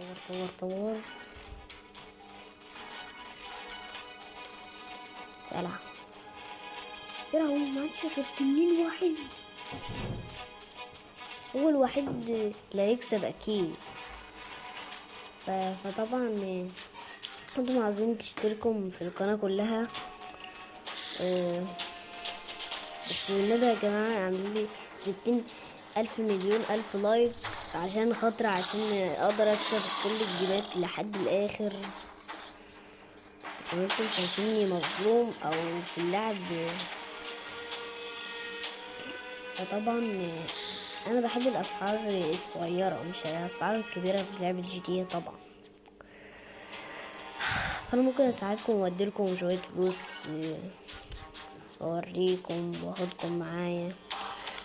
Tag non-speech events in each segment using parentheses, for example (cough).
طور طور طور. يلا. يلا هو ما عادش غير تنين واحد. هو الوحيد اللي هيكسب أكيد. فطبعا أنتم عاوزين تشتركوا في القناة كلها. آه، بس والنبي يا جماعة اعملوا لي ستين ألف مليون ألف like عشان خاطر عشان أقدر أكسب كل الجيمات لحد الآخر. لو أنتم شايفيني مظلوم أو في اللعب. فطبعا أنا بحب الأسعار الصغيرة مش الأسعار الكبيرة في لعبة GT طبعا. فأنا ممكن أساعدكم وأديلكم شوية فلوس اوريكم وأخدكم معايا.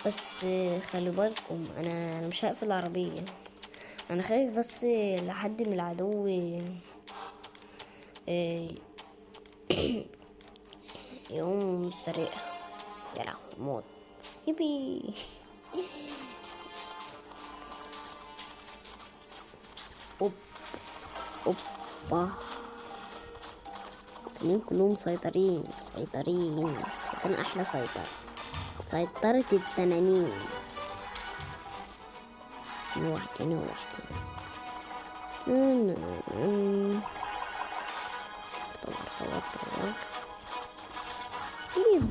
بس خلي بالكم أنا مش هقفل العربية. أنا خايف بس لحد من العدو إيه، (coughs) يقوم يا لهوي موت. يبي. أوب أوبا. كلهم مسيطرين مسيطرين مسيطرين أحلى 伝えたるって言ったのに。のわけのわけな。ずぬん。とわとわとわ。いるよ。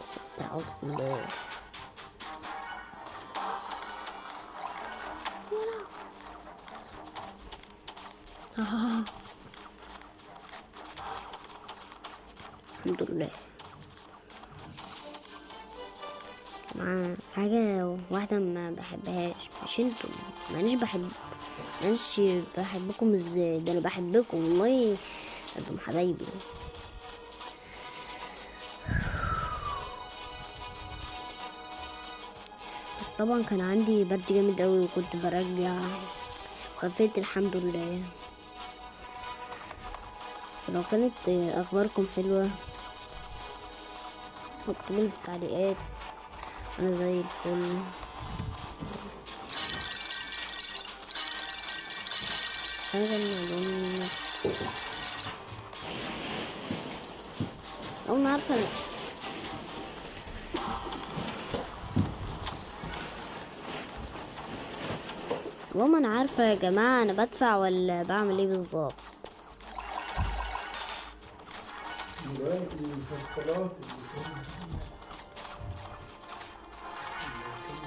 Sit down, no. Ah. الحمد لله. مع حاجة واحدة ما بحبهاش. مش أنتم مانيش بحب مانيش بحبكم إزاي؟ ده أنا بحبكم والله أنتم حبايبي. بس طبعا كان عندي برد جامد أوي وكنت برجع وخفيت الحمد لله. لو كانت أخباركم حلوة اكتبوا لي في التعليقات أنا زي الفل. حاجة من أول ما عارفه والله أنا عارفة يا جماعة أنا بدفع ولا بعمل إيه بالظبط.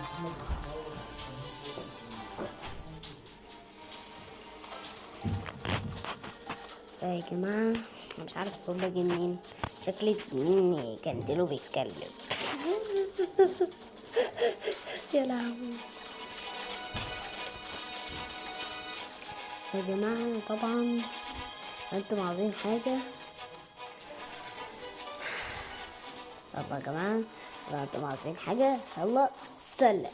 محمد الصاوي يا جماعة؟ مش عارف الصوت ده جه منين. شكلي مني كان بيتكلم. (laughs) يا لهوي. يا جماعة طبعا أنتم عاوزين حاجة؟ يلا يا جماعة لو أنتم عاوزين حاجة. يلا سلام.